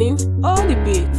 morning all the beat.